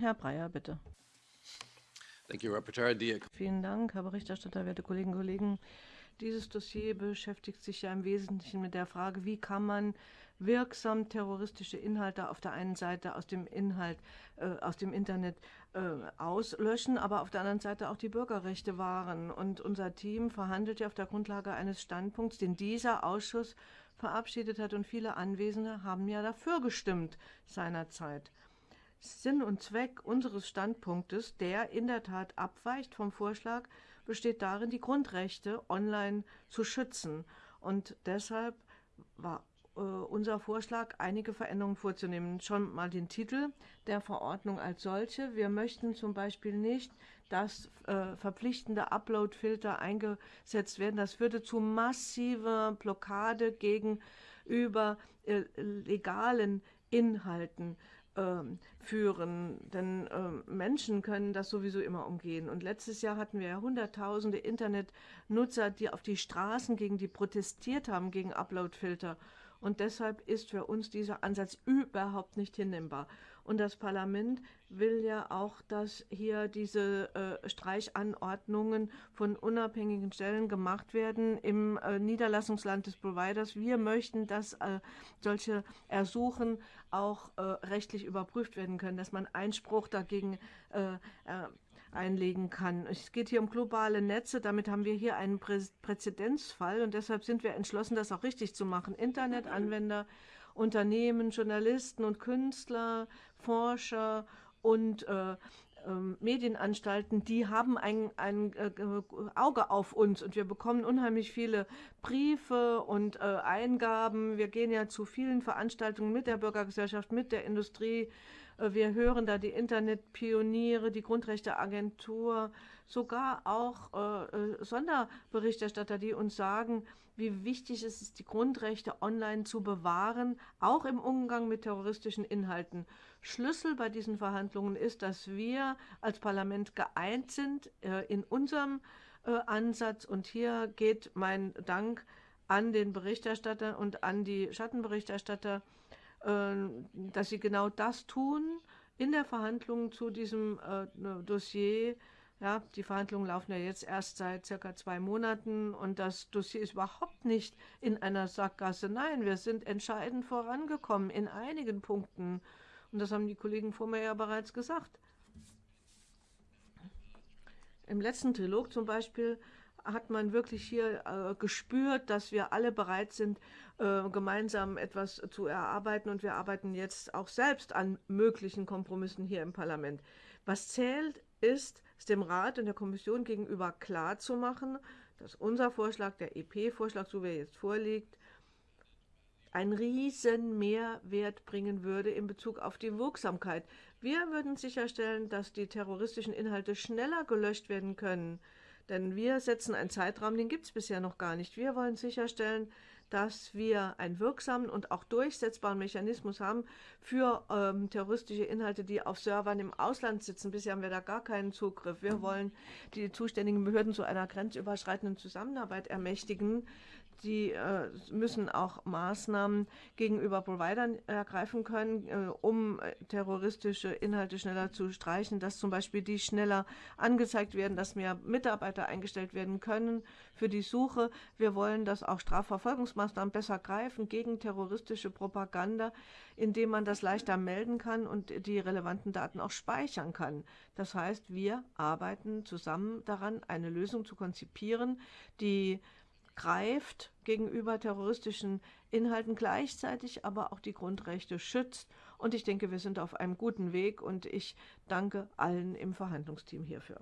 Herr Breyer, bitte. Vielen Dank, Herr Berichterstatter, werte Kolleginnen und Kollegen. Dieses Dossier beschäftigt sich ja im Wesentlichen mit der Frage, wie kann man wirksam terroristische Inhalte auf der einen Seite aus dem Inhalt, äh, aus dem Internet äh, auslöschen, aber auf der anderen Seite auch die Bürgerrechte wahren. Und unser Team verhandelt ja auf der Grundlage eines Standpunkts, den dieser Ausschuss verabschiedet hat und viele Anwesende haben ja dafür gestimmt seinerzeit. Sinn und Zweck unseres Standpunktes, der in der Tat abweicht vom Vorschlag, besteht darin, die Grundrechte online zu schützen. Und deshalb war äh, unser Vorschlag, einige Veränderungen vorzunehmen. Schon mal den Titel der Verordnung als solche. Wir möchten zum Beispiel nicht, dass äh, verpflichtende Upload-Filter eingesetzt werden. Das würde zu massiver Blockade gegenüber äh, legalen Inhalten führen, denn äh, Menschen können das sowieso immer umgehen. Und letztes Jahr hatten wir ja hunderttausende Internetnutzer, die auf die Straßen gegen die protestiert haben, gegen Uploadfilter. Und deshalb ist für uns dieser Ansatz überhaupt nicht hinnehmbar. Und das Parlament will ja auch, dass hier diese äh, Streichanordnungen von unabhängigen Stellen gemacht werden im äh, Niederlassungsland des Providers. Wir möchten, dass äh, solche Ersuchen auch äh, rechtlich überprüft werden können, dass man Einspruch dagegen äh, äh, einlegen kann. Es geht hier um globale Netze, damit haben wir hier einen Prä Präzedenzfall und deshalb sind wir entschlossen, das auch richtig zu machen. Internetanwender, Unternehmen, Journalisten und Künstler, Forscher und äh, ähm, Medienanstalten, die haben ein, ein äh, Auge auf uns und wir bekommen unheimlich viele Briefe und äh, Eingaben. Wir gehen ja zu vielen Veranstaltungen mit der Bürgergesellschaft, mit der Industrie. Wir hören da die Internetpioniere, die Grundrechteagentur, sogar auch äh, äh, Sonderberichterstatter, die uns sagen, wie wichtig es ist, die Grundrechte online zu bewahren, auch im Umgang mit terroristischen Inhalten. Schlüssel bei diesen Verhandlungen ist, dass wir als Parlament geeint sind äh, in unserem äh, Ansatz. Und hier geht mein Dank an den Berichterstatter und an die Schattenberichterstatter, dass sie genau das tun in der Verhandlung zu diesem äh, Dossier. Ja, die Verhandlungen laufen ja jetzt erst seit circa zwei Monaten und das Dossier ist überhaupt nicht in einer Sackgasse. Nein, wir sind entscheidend vorangekommen in einigen Punkten. Und das haben die Kollegen vor mir ja bereits gesagt. Im letzten Trilog zum Beispiel hat man wirklich hier äh, gespürt, dass wir alle bereit sind, äh, gemeinsam etwas zu erarbeiten. Und wir arbeiten jetzt auch selbst an möglichen Kompromissen hier im Parlament. Was zählt, ist, es dem Rat und der Kommission gegenüber klarzumachen, dass unser Vorschlag, der EP-Vorschlag, so wie er jetzt vorliegt, einen riesen Mehrwert bringen würde in Bezug auf die Wirksamkeit. Wir würden sicherstellen, dass die terroristischen Inhalte schneller gelöscht werden können, denn wir setzen einen Zeitraum, den gibt es bisher noch gar nicht. Wir wollen sicherstellen, dass wir einen wirksamen und auch durchsetzbaren Mechanismus haben für ähm, terroristische Inhalte, die auf Servern im Ausland sitzen. Bisher haben wir da gar keinen Zugriff. Wir wollen die zuständigen Behörden zu einer grenzüberschreitenden Zusammenarbeit ermächtigen, die äh, müssen auch Maßnahmen gegenüber Providern ergreifen können, äh, um äh, terroristische Inhalte schneller zu streichen, dass zum Beispiel die schneller angezeigt werden, dass mehr Mitarbeiter eingestellt werden können für die Suche. Wir wollen, dass auch Strafverfolgungsmaßnahmen besser greifen gegen terroristische Propaganda, indem man das leichter melden kann und die relevanten Daten auch speichern kann. Das heißt, wir arbeiten zusammen daran, eine Lösung zu konzipieren, die greift gegenüber terroristischen Inhalten, gleichzeitig aber auch die Grundrechte schützt. Und ich denke, wir sind auf einem guten Weg und ich danke allen im Verhandlungsteam hierfür.